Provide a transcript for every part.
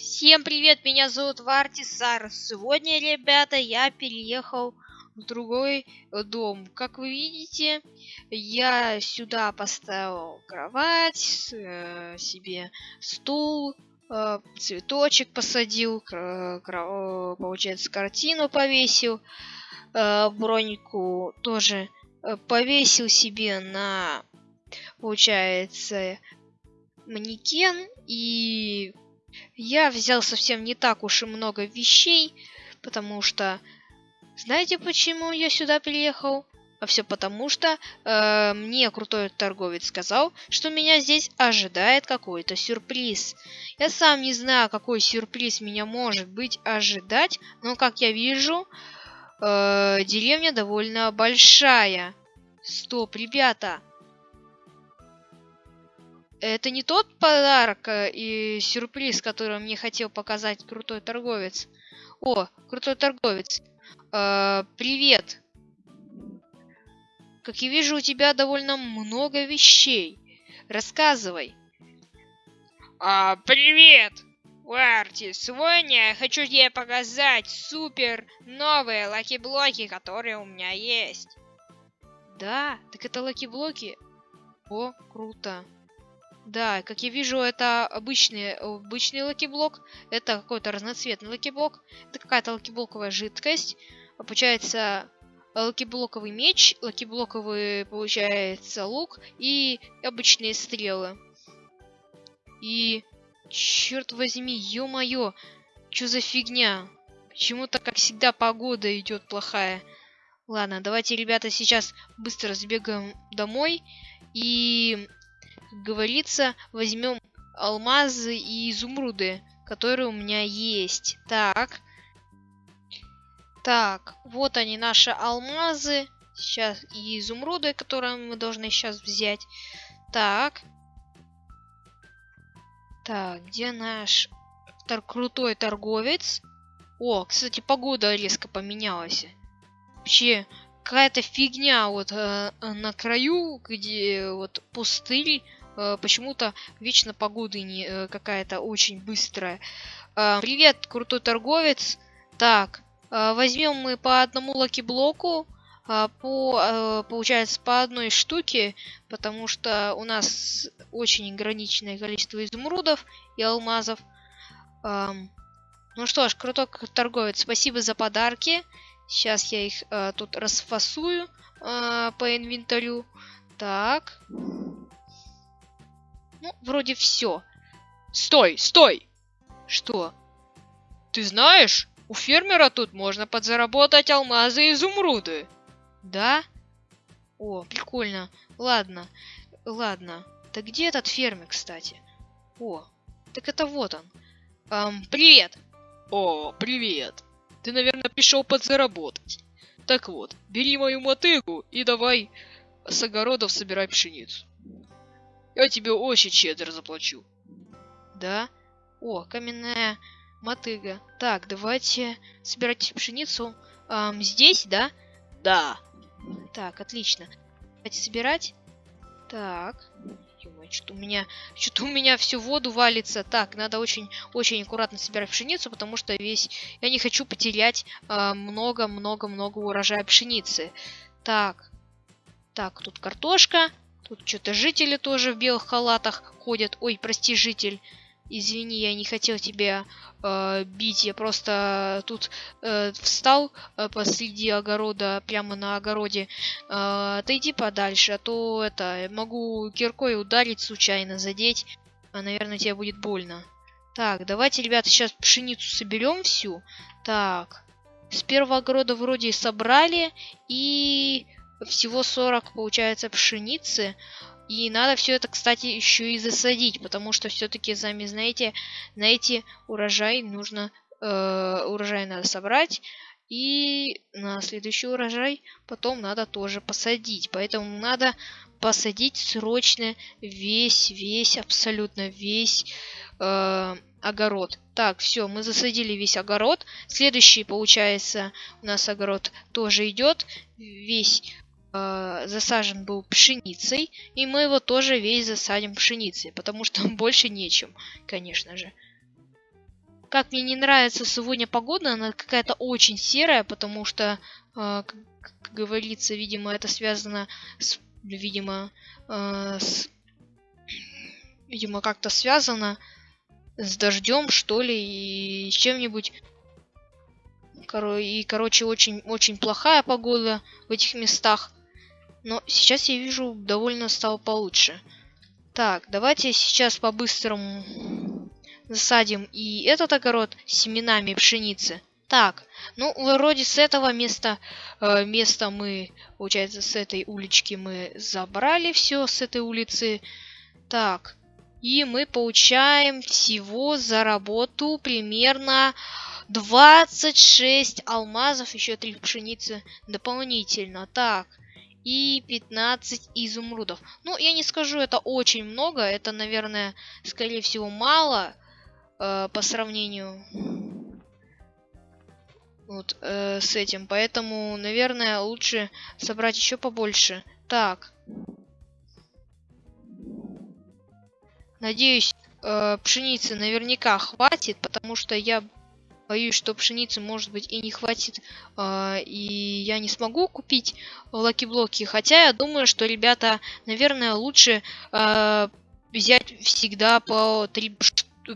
Всем привет, меня зовут Вартисар. Сегодня, ребята, я переехал в другой дом. Как вы видите, я сюда поставил кровать, э, себе стул, э, цветочек посадил, получается, картину повесил, э, броньку тоже э, повесил себе на, получается, манекен и я взял совсем не так уж и много вещей, потому что... Знаете, почему я сюда приехал? А все потому, что э, мне крутой торговец сказал, что меня здесь ожидает какой-то сюрприз. Я сам не знаю, какой сюрприз меня может быть ожидать, но как я вижу, э, деревня довольно большая. Стоп, ребята, это не тот подарок э, и сюрприз, который мне хотел показать крутой торговец. О, крутой торговец. Э, привет. Как я вижу, у тебя довольно много вещей. Рассказывай. А, привет, Уарти. Сегодня я хочу тебе показать супер новые лаки-блоки, которые у меня есть. Да, так это лаки-блоки. О, круто. Да, как я вижу, это обычный, обычный лакиблок. Это какой-то разноцветный лакиблок. Это какая-то лакиблоковая жидкость. Получается лакиблоковый меч, лакиблоковый, получается, лук и обычные стрелы. И, черт возьми, ё-моё, что за фигня? Почему-то, как всегда, погода идет плохая. Ладно, давайте, ребята, сейчас быстро сбегаем домой и как говорится, возьмем алмазы и изумруды, которые у меня есть. Так. Так, вот они, наши алмазы. Сейчас и изумруды, которые мы должны сейчас взять. Так. Так, где наш тор крутой торговец? О, кстати, погода резко поменялась. Вообще, какая-то фигня вот э, на краю, где вот пустырь, э, почему-то вечно погода не э, какая-то очень быстрая. Э, привет, крутой торговец. Так, э, возьмем мы по одному лаки-блоку, э, по, получается, по одной штуке, потому что у нас очень ограниченное количество изумрудов и алмазов. Ну что ж, крутой торговец, спасибо за подарки. Сейчас я их тут расфасую по инвентарю. Так. Ну, вроде все. Стой, стой! Что? Ты знаешь, у фермера тут можно подзаработать алмазы и изумруды. Да? О, прикольно. Ладно, ладно. Так где этот фермер, кстати? О, так это вот он. Эм, привет! О, привет! Ты, наверное, пришел подзаработать. Так вот, бери мою мотыгу и давай с огородов собирай пшеницу. Я тебе очень щедро заплачу. Да? О, каменная мотыга. Так, давайте собирать пшеницу. Эм, здесь, да? Да. Так, отлично. Давайте собирать. Так. что у меня, что-то у меня всю воду валится. Так, надо очень, очень аккуратно собирать пшеницу, потому что весь, я не хочу потерять много-много-много э, урожая пшеницы. Так, так, тут картошка. Тут что-то жители тоже в белых халатах ходят. Ой, прости, житель. Извини, я не хотел тебя э, бить. Я просто тут э, встал э, посреди огорода, прямо на огороде. Э, отойди подальше, а то это могу киркой ударить случайно, задеть. А, наверное, тебе будет больно. Так, давайте, ребята, сейчас пшеницу соберем всю. Так, с первого огорода вроде собрали. И всего 40 получается пшеницы. И надо все это, кстати, еще и засадить, потому что все-таки, сами знаете, на эти урожай нужно, э, урожай надо собрать, и на следующий урожай потом надо тоже посадить. Поэтому надо посадить срочно весь, весь, абсолютно весь э, огород. Так, все, мы засадили весь огород. Следующий, получается, у нас огород тоже идет. Весь э, засажен был пшеницей, и мы его тоже весь засадим пшеницей, потому что больше нечем, конечно же. как мне не нравится сегодня погода, она какая-то очень серая, потому что, э, как, говорится, видимо, это связано с, видимо, э, с, видимо, как-то связано с дождем, что ли, и с чем-нибудь. И, короче, очень, очень плохая погода в этих местах. Но сейчас я вижу, довольно стало получше. Так, давайте сейчас по-быстрому засадим и этот огород семенами пшеницы. Так, ну, вроде с этого места, э, места мы, получается, с этой улички мы забрали все, с этой улицы. Так, и мы получаем всего за работу примерно 26 алмазов, еще 3 пшеницы дополнительно. Так, и 15 изумрудов. Ну, я не скажу, это очень много. Это, наверное, скорее всего, мало э, по сравнению вот э, с этим. Поэтому, наверное, лучше собрать еще побольше. Так. Надеюсь, э, пшеницы наверняка хватит, потому что я боюсь, что пшеницы, может быть, и не хватит, э, и я не смогу купить лаки-блоки. Хотя я думаю, что, ребята, наверное, лучше э, взять всегда по 3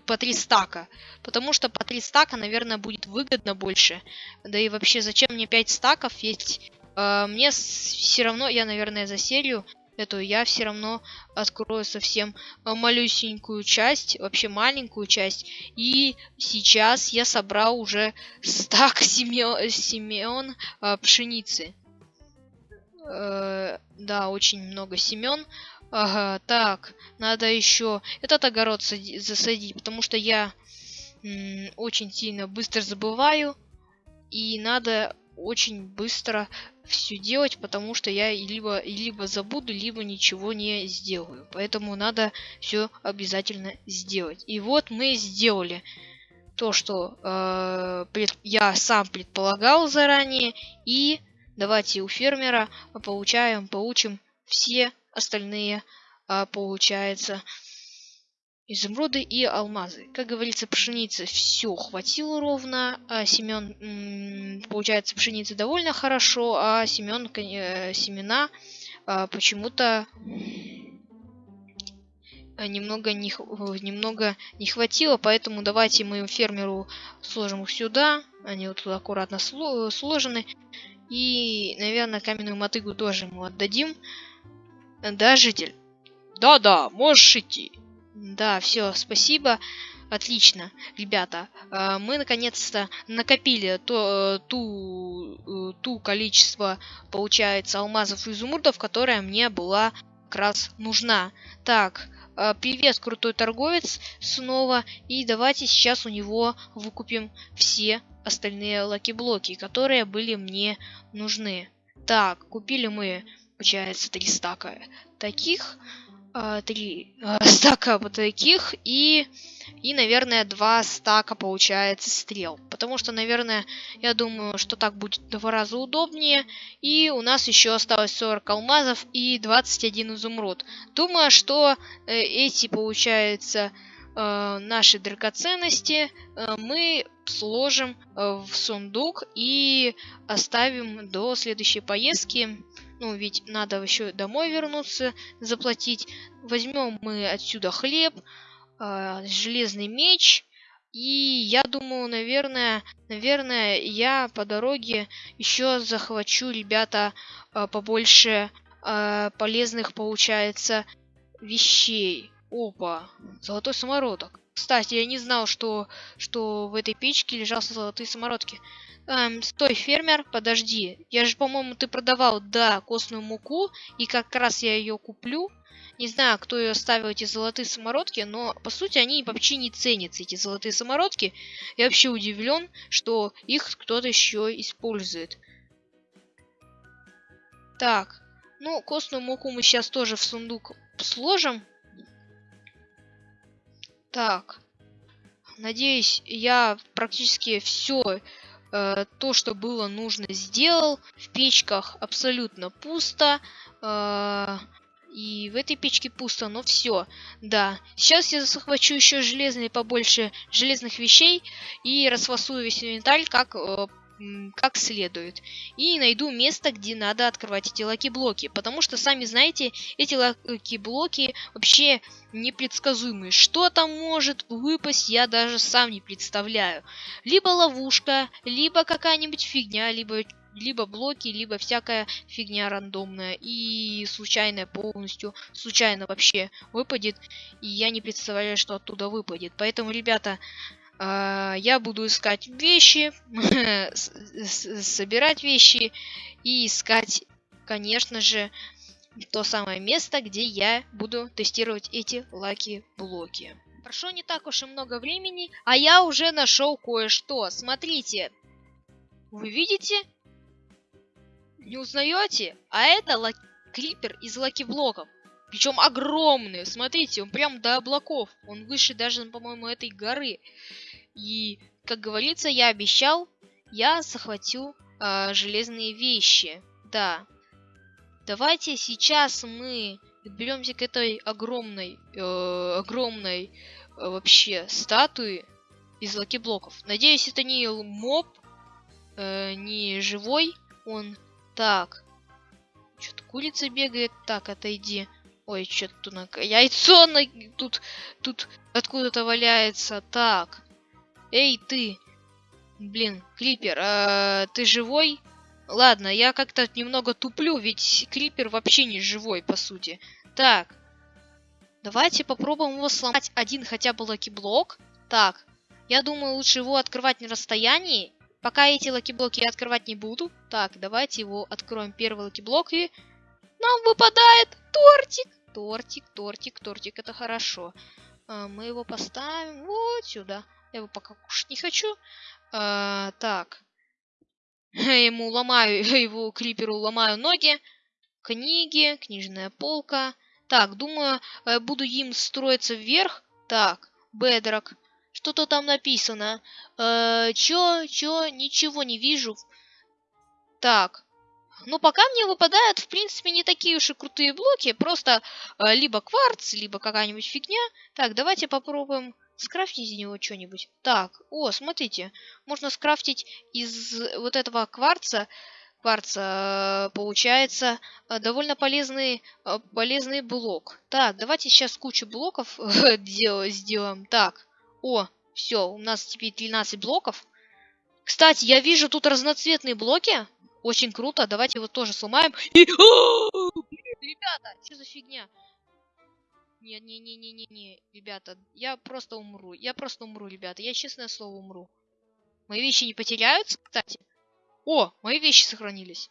по 3 стака. Потому что по 3 стака, наверное, будет выгодно больше. Да и вообще, зачем мне 5 стаков? Ведь э, мне все равно, я, наверное, за серию эту я все равно открою совсем э, малюсенькую часть, вообще маленькую часть. И сейчас я собрал уже стак семен, э, пшеницы. Э, да, очень много семен. Ага, так, надо еще этот огород засадить, потому что я очень сильно быстро забываю. И надо очень быстро все делать, потому что я либо, либо забуду, либо ничего не сделаю. Поэтому надо все обязательно сделать. И вот мы сделали то, что э, пред, я сам предполагал заранее. И давайте у фермера получаем, получим все остальные, э, получается, изумруды и алмазы. Как говорится, пшеницы все хватило ровно, а семен, получается, пшеницы довольно хорошо, а семен, э, семена а, почему-то немного не, немного не хватило, поэтому давайте мы фермеру сложим их сюда, они вот тут аккуратно сложены, и, наверное, каменную мотыгу тоже ему отдадим. Да, житель? Да-да, можешь идти. Да, все, спасибо. Отлично, ребята. Э, мы наконец-то накопили то, э, ту, э, ту количество, получается, алмазов и изумрудов, которая мне была как раз нужна. Так, привет, крутой торговец, снова. И давайте сейчас у него выкупим все остальные лаки-блоки, которые были мне нужны. Так, купили мы, получается, три стака таких а, три а, стака вот таких и и наверное два стака получается стрел. Потому что наверное я думаю что так будет два раза удобнее. И у нас еще осталось 40 алмазов и 21 изумруд. Думаю что э, эти получается э, наши драгоценности э, мы сложим э, в сундук и оставим до следующей поездки ну, ведь надо еще домой вернуться, заплатить. Возьмем мы отсюда хлеб, э, железный меч. И я думаю, наверное, наверное, я по дороге еще захвачу, ребята, э, побольше э, полезных, получается, вещей. Опа, золотой самородок. Кстати, я не знал, что, что в этой печке лежал золотые самородки. Эм, стой, фермер, подожди. Я же, по-моему, ты продавал, да, костную муку, и как раз я ее куплю. Не знаю, кто ее ставил, эти золотые самородки, но, по сути, они вообще не ценятся, эти золотые самородки. Я вообще удивлен, что их кто-то еще использует. Так, ну, костную муку мы сейчас тоже в сундук сложим. Так, надеюсь, я практически все Э, то, что было нужно, сделал. В печках абсолютно пусто. Э, И в этой печке пусто, но все. Да. Сейчас я захвачу еще железные побольше железных вещей и расфасую весь инвентарь как э, как следует. И найду место, где надо открывать эти лаки-блоки. Потому что, сами знаете, эти лаки-блоки вообще непредсказуемые. Что там может выпасть, я даже сам не представляю. Либо ловушка, либо какая-нибудь фигня, либо либо блоки, либо всякая фигня рандомная и случайная полностью, случайно вообще выпадет, и я не представляю, что оттуда выпадет. Поэтому, ребята, я буду искать вещи, собирать вещи и искать, конечно же, то самое место, где я буду тестировать эти лаки-блоки. Прошло не так уж и много времени, а я уже нашел кое-что. Смотрите. Вы видите? Не узнаете? А это клипер из лаки-блоков. Причем огромный. Смотрите, он прям до облаков. Он выше даже, по-моему, этой горы. И, как говорится, я обещал, я захватил э, железные вещи. Да. Давайте сейчас мы беремся к этой огромной, э, огромной э, вообще статуи из лаки-блоков. Надеюсь, это не моб, э, не живой он. Так. Что-то курица бегает. Так, отойди. Ой, что-то на... яйцо на... тут, тут откуда-то валяется. Так. Эй, ты. Блин, Клипер, а, ты живой? Ладно, я как-то немного туплю, ведь Клипер вообще не живой, по сути. Так. Давайте попробуем его сломать один хотя бы лаки-блок. Так. Я думаю, лучше его открывать на расстоянии. Пока эти лаки-блоки я открывать не буду. Так, давайте его откроем первый лаки-блок и... Нам выпадает тортик. Тортик, тортик, тортик, это хорошо. А, мы его поставим вот сюда. Я его пока кушать не хочу. А, так. Ему ломаю, его криперу ломаю ноги. Книги, книжная полка. Так, думаю, э, буду им строиться вверх. Так, бедрок. Что-то там написано. Э, чё, чё, ничего не вижу. Так. Ну, пока мне выпадают, в принципе, не такие уж и крутые блоки. Просто э, либо кварц, либо какая-нибудь фигня. Так, давайте попробуем скрафтить из него что-нибудь. Так, о, смотрите. Можно скрафтить из вот этого кварца кварца получается э, довольно полезный, э, полезный блок. Так, давайте сейчас кучу блоков сделаем. Так, о, все, у нас теперь 13 блоков. Кстати, я вижу тут разноцветные блоки. Очень круто. Давайте его тоже сломаем. И... Ребята, что за фигня? Не, не, не, не, не, не, ребята, я просто умру. Я просто умру, ребята. Я честное слово умру. Мои вещи не потеряются, кстати. О, мои вещи сохранились.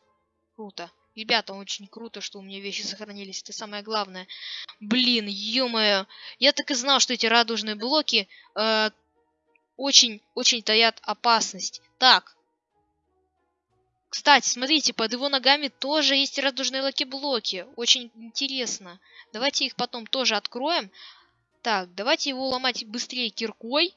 Круто. Ребята, очень круто, что у меня вещи сохранились. Это самое главное. Блин, ё-моё. Я так и знал, что эти радужные блоки э, очень, очень таят опасность. Так. Кстати, смотрите, под его ногами тоже есть радужные лаки-блоки. Очень интересно. Давайте их потом тоже откроем. Так, давайте его ломать быстрее киркой.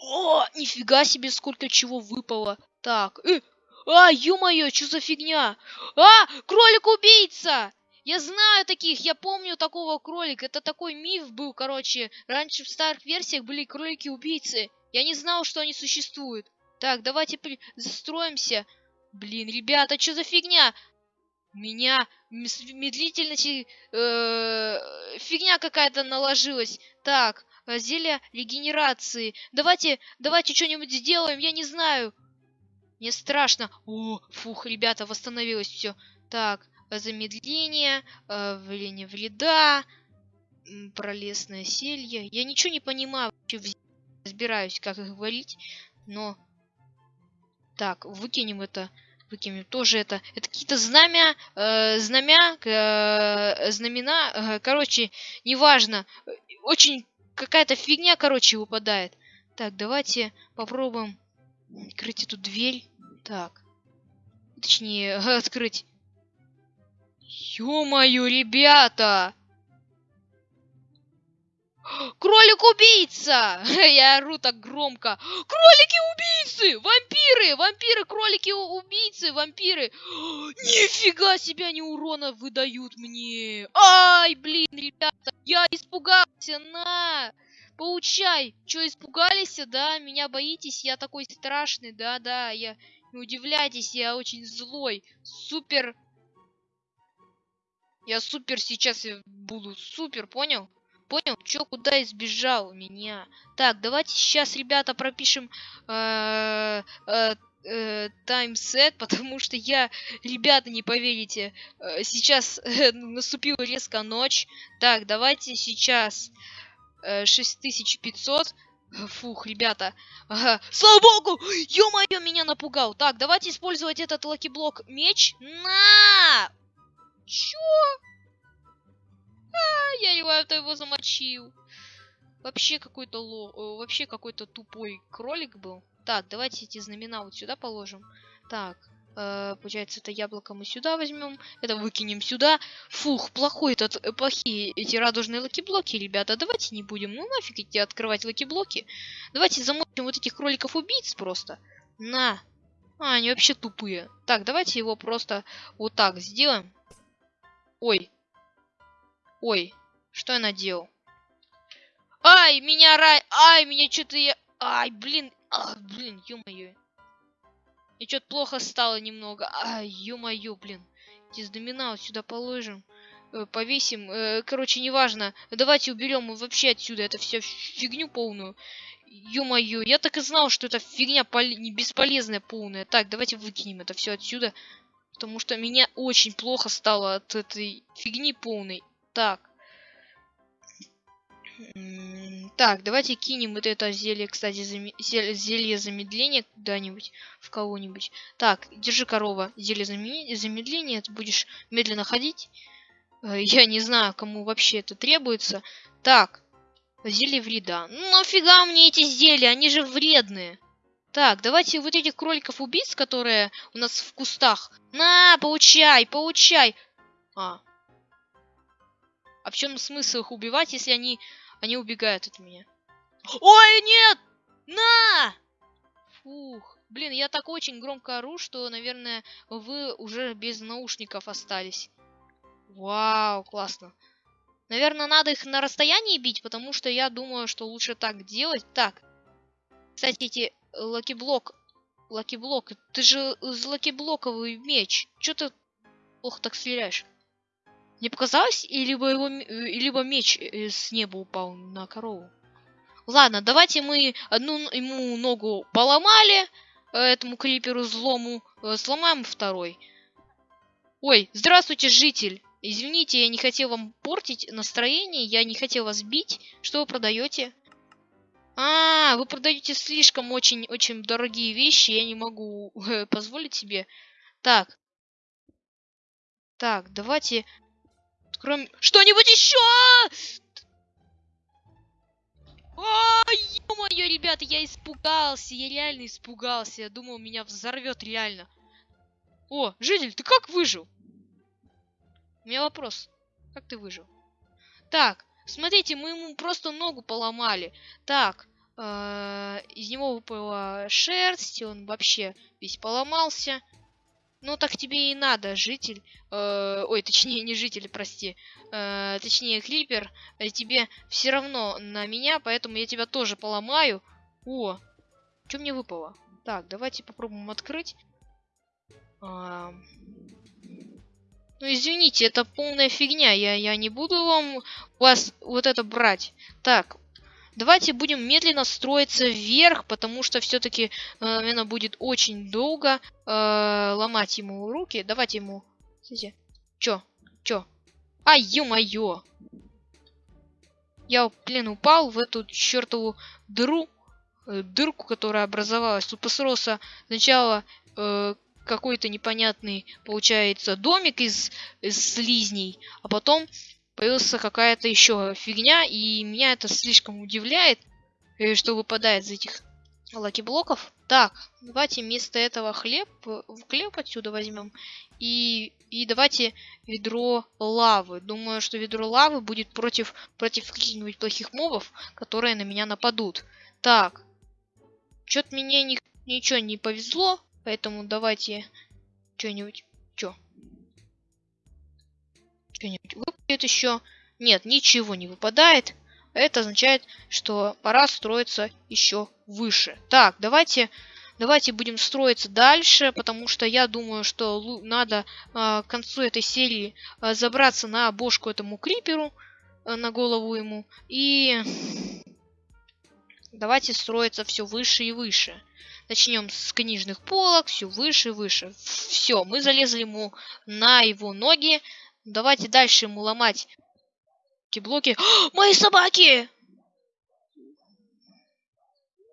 О, нифига себе, сколько чего выпало. Так, э, а, ё-моё, что за фигня? А, кролик-убийца! Я знаю таких, я помню такого кролика. Это такой миф был, короче. Раньше в старых версиях были кролики-убийцы. Я не знал, что они существуют. Так, давайте застроимся. Блин, ребята, что за фигня? Меня медлительности... Э, фигня какая-то наложилась. Так, зелье регенерации. Давайте, давайте что-нибудь сделаем, я не знаю. Мне страшно. О, фух, ребята, восстановилось все. Так, замедление, э, влияние вреда, пролесное селье. Я ничего не понимаю, вообще разбираюсь, как их валить, но... Так, выкинем это, выкинем тоже это. Это какие-то знамя, э, знамя, э, знамена, э, короче, неважно. Очень какая-то фигня, короче, выпадает. Так, давайте попробуем открыть эту дверь. Так. Точнее, открыть. Ё-моё, ребята! Кролик-убийца! Я ору так громко. Кролики-убийцы! Вампиры! Вампиры! Кролики-убийцы! Вампиры! Нифига себе они урона выдают мне! Ай, блин, ребята! Я испугался! На! Получай! Чё, испугались, да? Меня боитесь? Я такой страшный, да-да, я... Не удивляйтесь, я очень злой. Супер... Я супер сейчас буду. Супер, понял? Понял? Чё, куда избежал меня? Так, давайте сейчас, ребята, пропишем э, э, э, time set, потому что я, ребята, не поверите, сейчас наступила резко ночь. Так, давайте сейчас 6500. Фух, ребята. Ага. Слава богу! Ё-моё, меня напугал. Так, давайте использовать этот лаки-блок меч. На! Чё? А, я его, его замочил. Вообще какой-то ло... Вообще какой-то тупой кролик был. Так, давайте эти знамена вот сюда положим. Так, Э, получается, это яблоко мы сюда возьмем. Это выкинем сюда. Фух, плохой этот, э, плохие эти радужные lucky блоки, ребята. Давайте не будем. Ну нафиг идти открывать lucky блоки. Давайте замочим вот этих кроликов-убийц просто. На. А, они вообще тупые. Так, давайте его просто вот так сделаем. Ой. Ой. Что я наделал? Ай, меня рай... Ай, меня что-то я... Ай, блин. А, блин, ё-моё. И что-то плохо стало немного. Ай, ё-моё, блин. Эти домина вот сюда положим. Э, повесим. Э, короче, неважно. Давайте уберем вообще отсюда это все фигню полную. Ё-моё, я так и знал, что это фигня пол... бесполезная полная. Так, давайте выкинем это все отсюда. Потому что меня очень плохо стало от этой фигни полной. Так. Так, давайте кинем вот это зелье, кстати, зам... зелье замедления куда-нибудь, в кого-нибудь. Так, держи корова, зелье зам... замедления, ты будешь медленно ходить. Э, я не знаю, кому вообще это требуется. Так, зелье вреда. Ну нафига мне эти зелья, они же вредные. Так, давайте вот этих кроликов-убийц, которые у нас в кустах. На, получай, получай. А. А в чем смысл их убивать, если они они убегают от меня. Ой, нет! На! Фух. Блин, я так очень громко ору, что, наверное, вы уже без наушников остались. Вау, классно. Наверное, надо их на расстоянии бить, потому что я думаю, что лучше так делать. Так. Кстати, эти lucky блок... Lucky блок, ты же лакиблоковый меч. Чё ты плохо так стреляешь? Не показалось? И либо, его, либо меч э, с неба упал на корову. Ладно, давайте мы одну ему ногу поломали, э, этому криперу злому, э, сломаем второй. Ой, здравствуйте, житель. Извините, я не хотел вам портить настроение, я не хотел вас бить. Что вы продаете? А, вы продаете слишком очень-очень дорогие вещи, я не могу позволить себе. Так. Так, давайте Кроме... Что-нибудь еще! Ой, ё-моё, ребята, я испугался, я реально испугался. Я думал, меня взорвет реально. О, житель, ты как выжил? У меня вопрос. Как ты выжил? Так, смотрите, мы ему просто ногу поломали. Так, э, из него выпала шерсть, он вообще весь поломался. Ну так тебе и надо, житель. Э, ой, точнее, не житель, прости. Э, точнее, Клипер. Э, тебе все равно на меня, поэтому я тебя тоже поломаю. О, что мне выпало? Так, давайте попробуем открыть. А... Ну, извините, это полная фигня. Я, я не буду вам вас вот это брать. Так, Давайте будем медленно строиться вверх, потому что все-таки, э, наверное, будет очень долго э, ломать ему руки. Давайте ему... Смотрите. Чё? Чё? Ай, ё-моё! Я, блин, упал в эту чертову дыру, э, дырку, которая образовалась. Тут построился сначала э, какой-то непонятный, получается, домик из, из слизней, а потом появился какая-то еще фигня, и меня это слишком удивляет, э, что выпадает из этих лаки-блоков. Так, давайте вместо этого хлеб, хлеб отсюда возьмем. И, и давайте ведро лавы. Думаю, что ведро лавы будет против, против каких-нибудь плохих мобов, которые на меня нападут. Так, что-то мне ни, ничего не повезло, поэтому давайте что-нибудь... Что? Что-нибудь выпадет еще? Нет, ничего не выпадает. Это означает, что пора строиться еще выше. Так, давайте, давайте будем строиться дальше, потому что я думаю, что надо э, к концу этой серии э, забраться на бошку этому криперу, э, на голову ему. И давайте строиться все выше и выше. Начнем с книжных полок, все выше и выше. Все, мы залезли ему на его ноги. Давайте дальше ему ломать блоки. Мои собаки!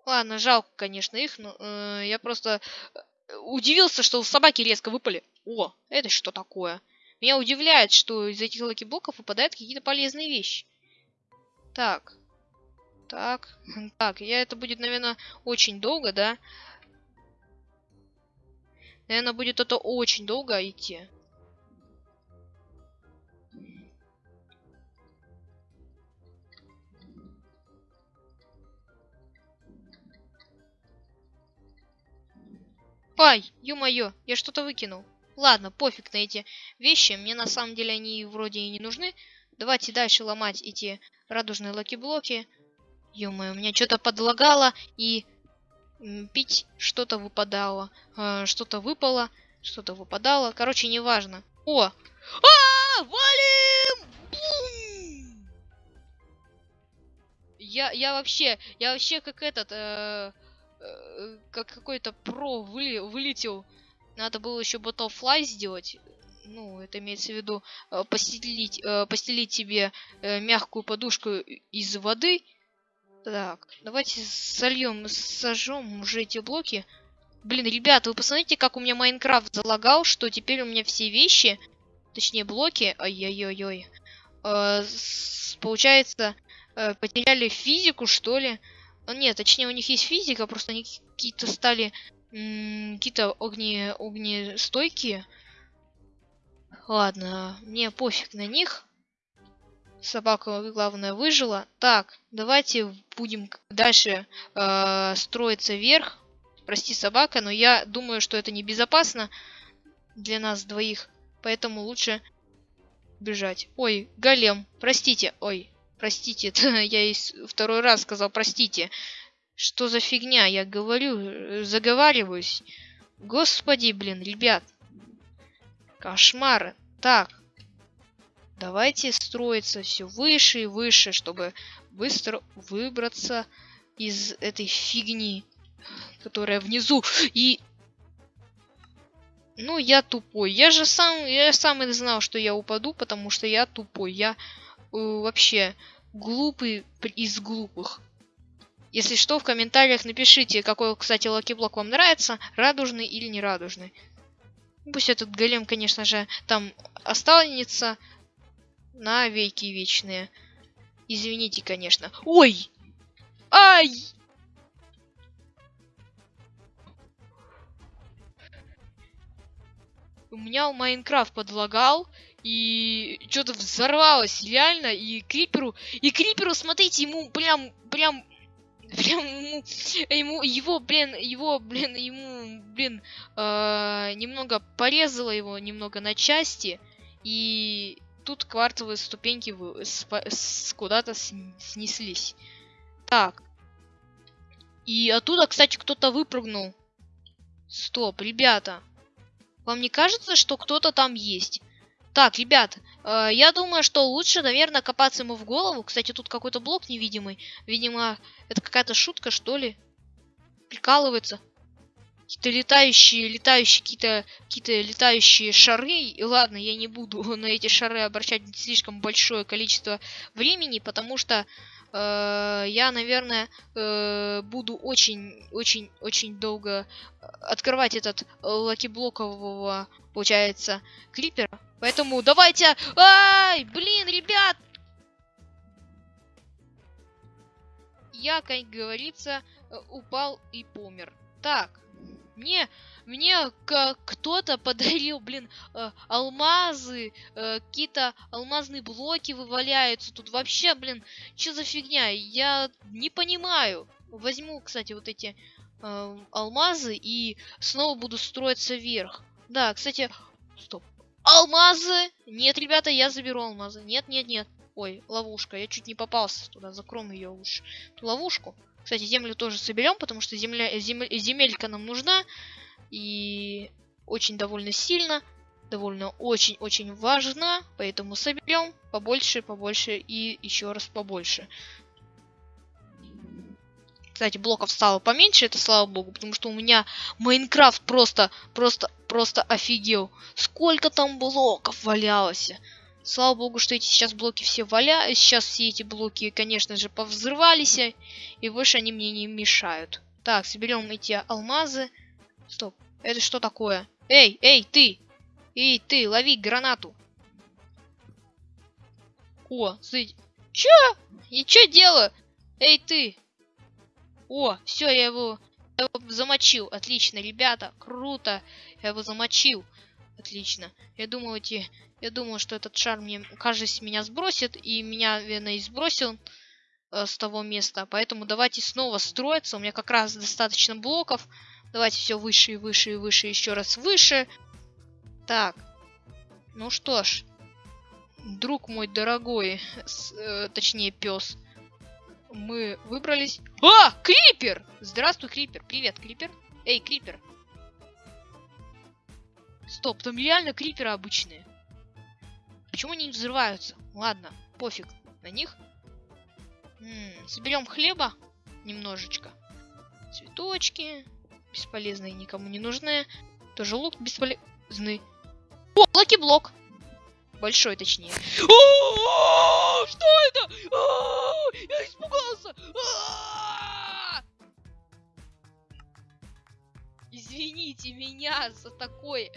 Ладно, жалко, конечно, их, но э, я просто э, удивился, что собаки резко выпали. О, это что такое? Меня удивляет, что из этих лаки-блоков выпадают какие-то полезные вещи. Так. Так. Так, я это будет, наверное, очень долго, да? Наверное, будет это очень долго идти. Ай, ё-моё, я что-то выкинул. Ладно, пофиг на эти вещи. Мне на самом деле они вроде и не нужны. Давайте дальше ломать эти радужные lucky блоки. Ё-моё, у меня что-то подлагало и опять что-то выпадало. Э, что-то выпало, что-то выпадало. Короче, неважно. О! А, -а, -а валим! Бум! Я, я вообще, я вообще как этот, э, как какой-то про выли, вылетел. Надо было еще Butterfly сделать. Ну, это имеется в виду э, постелить, э, постелить себе э, мягкую подушку из воды. Так, давайте сольем, сожжем уже эти блоки. Блин, ребята, вы посмотрите, как у меня Майнкрафт залагал, что теперь у меня все вещи, точнее блоки, ай-яй-яй-яй, э, получается, э, потеряли физику, что ли. Ну, нет, точнее, у них есть физика, просто они какие-то стали какие-то огне, огнестойкие. Ладно, мне пофиг на них. Собака, главное, выжила. Так, давайте будем дальше э, строиться вверх. Прости, собака, но я думаю, что это небезопасно для нас двоих. Поэтому лучше бежать. Ой, голем, простите. Ой, Простите, это я и второй раз сказал простите. Что за фигня? Я говорю, заговариваюсь. Господи, блин, ребят. Кошмар. Так. Давайте строиться все выше и выше, чтобы быстро выбраться из этой фигни, которая внизу. И... Ну, я тупой. Я же сам, я сам и знал, что я упаду, потому что я тупой. Я Э, вообще глупый из глупых. Если что, в комментариях напишите, какой, кстати, lucky блок вам нравится, радужный или не радужный. Пусть этот голем, конечно же, там останется на веки вечные. Извините, конечно. Ой! Ай! У меня Майнкрафт подлагал, и что-то взорвалось реально, и Криперу, и Криперу, смотрите, ему прям, прям, прям ему, ему его, блин, его, блин, ему, блин, э, немного порезало его немного на части, и тут квартовые ступеньки куда-то снеслись. Так. И оттуда, кстати, кто-то выпрыгнул. Стоп, ребята. Вам не кажется, что кто-то там есть? Так, ребят, э, я думаю, что лучше, наверное, копаться ему в голову. Кстати, тут какой-то блок невидимый. Видимо, это какая-то шутка, что ли. Прикалывается. Какие-то летающие, летающие, какие-то какие летающие шары. И ладно, я не буду на эти шары обращать слишком большое количество времени, потому что э, я, наверное, э, буду очень, очень, очень долго открывать этот лакиблокового, получается, клипера. Поэтому давайте... Ай, блин, ребят! Я, как говорится, упал и помер. Так, мне, мне кто-то подарил, блин, э, алмазы, э, какие-то алмазные блоки вываляются. Тут вообще, блин, что за фигня? Я не понимаю. Возьму, кстати, вот эти э, алмазы и снова буду строиться вверх. Да, кстати, стоп. Алмазы! Нет, ребята, я заберу алмазы. Нет, нет, нет. Ой, ловушка. Я чуть не попался туда. Закроем ее лучше. Ту ловушку. Кстати, землю тоже соберем, потому что земля, земель, земелька нам нужна. И очень довольно сильно. Довольно очень-очень важна. Поэтому соберем побольше, побольше и еще раз побольше. Кстати, блоков стало поменьше, это слава богу, потому что у меня Майнкрафт просто, просто, просто офигел. Сколько там блоков валялось. Слава богу, что эти сейчас блоки все валя... Сейчас все эти блоки, конечно же, повзрывались. И больше они мне не мешают. Так, соберем эти алмазы. Стоп, это что такое? Эй, эй, ты! Эй, ты, лови гранату. О, смотрите. Чё? Я чё делаю? Эй, ты! О, все, я его, я его замочил. Отлично, ребята, круто. Я его замочил. Отлично. Я думал, эти... Я думал, что этот шар мне, кажется, меня сбросит. И меня, наверное, и сбросил э, с того места. Поэтому давайте снова строиться. У меня как раз достаточно блоков. Давайте все выше и выше и выше. Еще раз выше. Так. Ну что ж. Друг мой дорогой. С, э, точнее, пес мы выбрались. А, Крипер! Здравствуй, Крипер. Привет, Крипер. Эй, Крипер. Стоп, там реально криперы обычные. Почему они не взрываются? Ладно, пофиг на них. Соберем хлеба немножечко. Цветочки. Бесполезные, никому не нужны. Тоже лук бесполезный. О, lucky блок. Большой, точнее. Что это? Я испугался! Извините меня за такое.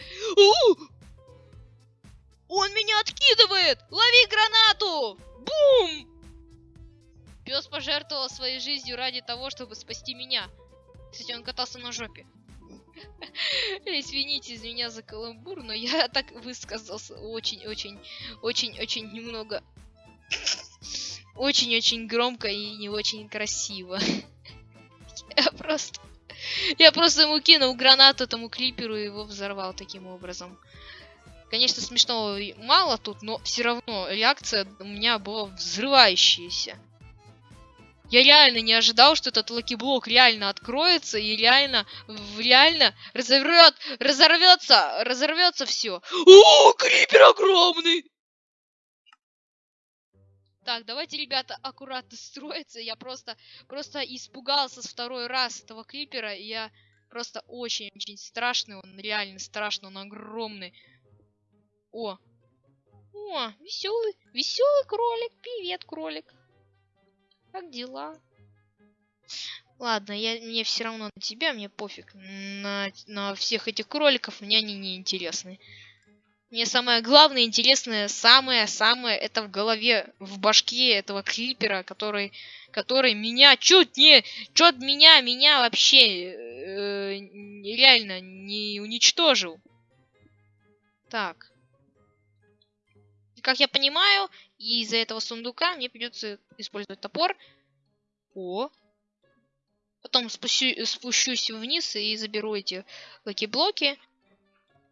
Он меня откидывает! Лови гранату! Бум! Пес пожертвовал своей жизнью ради того, чтобы спасти меня. Кстати, он катался на жопе. Извините из меня за каламбур, но я так высказался очень-очень, очень-очень немного... Очень-очень громко и не очень красиво. Я просто... Я просто ему кинул гранату этому клиперу и его взорвал таким образом. Конечно, смешного мало тут, но все равно реакция у меня была взрывающаяся. Я реально не ожидал, что этот lucky блок реально откроется и реально, реально разорвет, разорвется, разорвется все. О, крипер огромный! Так, давайте, ребята, аккуратно строиться. Я просто, просто испугался с второй раз этого крипера. И я просто очень-очень страшный. Он реально страшный, он огромный. О! О, веселый, веселый кролик. Привет, кролик. Как дела? Ладно, я, мне все равно на тебя, мне пофиг. На, на всех этих кроликов мне они не интересны. Мне самое главное, интересное, самое-самое, это в голове, в башке этого клипера, который, который меня чуть не, чуть меня, меня вообще э, реально не уничтожил. Так. Как я понимаю, из-за этого сундука мне придется использовать топор. О. Потом спущу, спущусь вниз и заберу эти lucky блоки.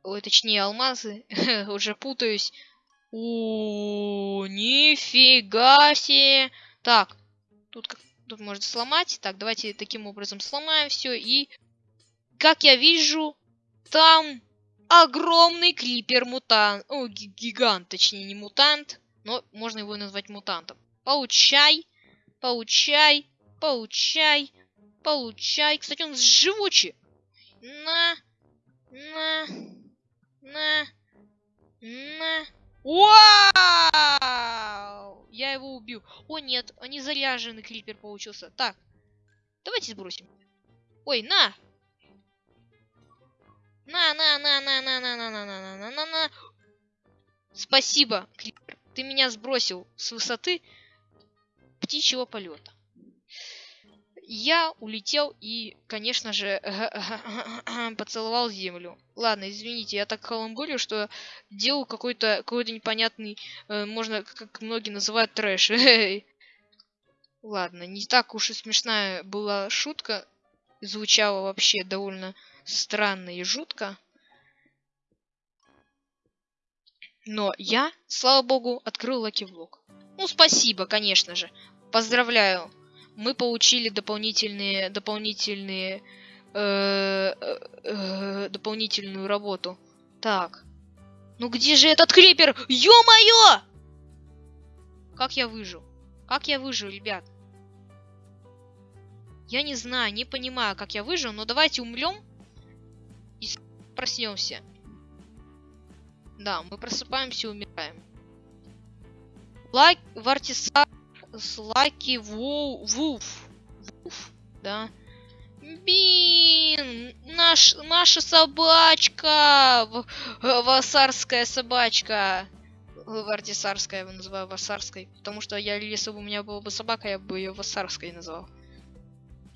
Точнее, алмазы. Уже путаюсь. О, нифига себе. Так, тут, тут можно сломать. Так, давайте таким образом сломаем все. И, как я вижу, там огромный клипер-мутант. О, гигант, точнее, не мутант. Но можно его назвать мутантом. Получай, получай, получай, получай. Кстати, он живучий. На, на, на, на. Вау! Я его убью. О, нет, они заряженный клипер получился. Так, давайте сбросим. Ой, на! На, на, на, на, на, на, на, на, на, на, на, на, на. Спасибо, клипер. Ты меня сбросил с высоты птичьего полета. я улетел и, конечно же, поцеловал землю. Ладно, извините, я так каламбурю, что делал какой-то какой-то непонятный, э, можно, как многие называют, трэш. Ладно, не так уж и смешная была шутка. Звучала вообще довольно странно и жутко. Но я, слава богу, открыл лаки-влог. Ну, спасибо, конечно же. Поздравляю. Мы получили дополнительные, дополнительные, э, э, э, дополнительную работу. Так. Ну где же этот крипер? Ё-моё! Как я выжил? Как я выжил, ребят? Я не знаю, не понимаю, как я выжил, но давайте умрем проснемся. Да, мы просыпаемся и умираем. Лак... Вартисар... Слаки Ву... Вуф. Вуф, да. Бин! Наш... Наша собачка! Васарская собачка! Вартисарская, я его называю Васарской. Потому что я, если бы у меня была бы собака, я бы ее Васарской назвал.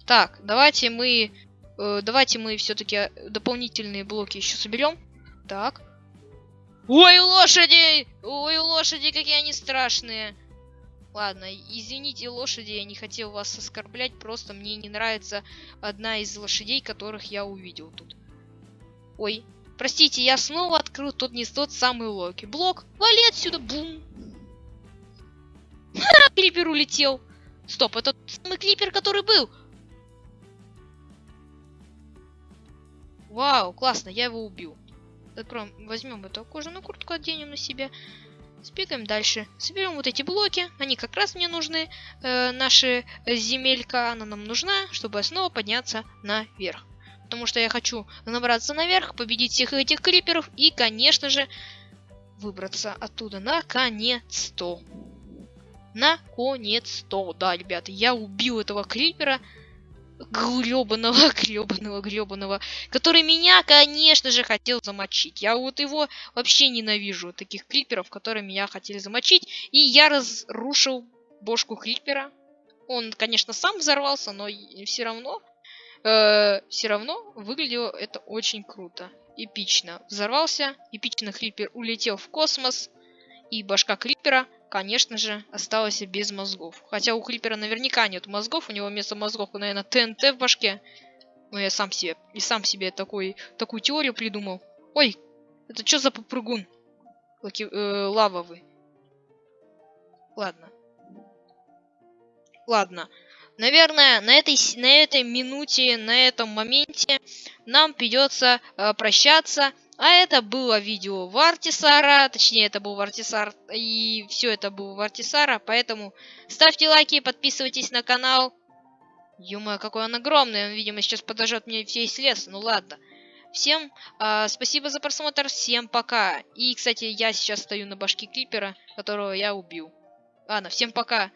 Так, давайте мы... Э, давайте мы все-таки дополнительные блоки еще соберем. Так. Ой, лошади! Ой, лошади, какие они страшные! Ладно, извините, лошади, я не хотел вас оскорблять, просто мне не нравится одна из лошадей, которых я увидел тут. Ой, простите, я снова открыл тот не тот самый Локи. Блок, вали отсюда, бум! Ха, клипер улетел. Стоп, это тот самый клипер, который был. Вау, классно, я его убил. Закроем, возьмем эту кожаную куртку, оденем на себя. Сбегаем дальше. Соберем вот эти блоки. Они как раз мне нужны. Э, наши земелька, она нам нужна, чтобы снова подняться наверх. Потому что я хочу набраться наверх, победить всех этих криперов и, конечно же, выбраться оттуда. Наконец-то. Наконец-то. Да, ребята, я убил этого крипера гребаного, гребаного, гребаного, который меня, конечно же, хотел замочить. Я вот его вообще ненавижу, таких клиперов, которые меня хотели замочить. И я разрушил бошку клипера. Он, конечно, сам взорвался, но все равно, э, все равно выглядело это очень круто. Эпично. Взорвался, эпично клипер улетел в космос, и башка клипера конечно же, осталась без мозгов. Хотя у Клипера наверняка нет мозгов, у него вместо мозгов, наверное, ТНТ в башке. Но я сам себе, и сам себе такой, такую теорию придумал. Ой, это что за попрыгун? Лаки, э, лавовый. Ладно. Ладно. Наверное, на этой, на этой минуте, на этом моменте нам придется э, прощаться. А это было видео Вартисара, точнее это был Вартисар, и все это было Вартисара, поэтому ставьте лайки, подписывайтесь на канал. ё какой он огромный, он, видимо, сейчас подожжет мне весь лес, ну ладно. Всем э, спасибо за просмотр, всем пока. И, кстати, я сейчас стою на башке Клипера, которого я убил. Ладно, всем пока.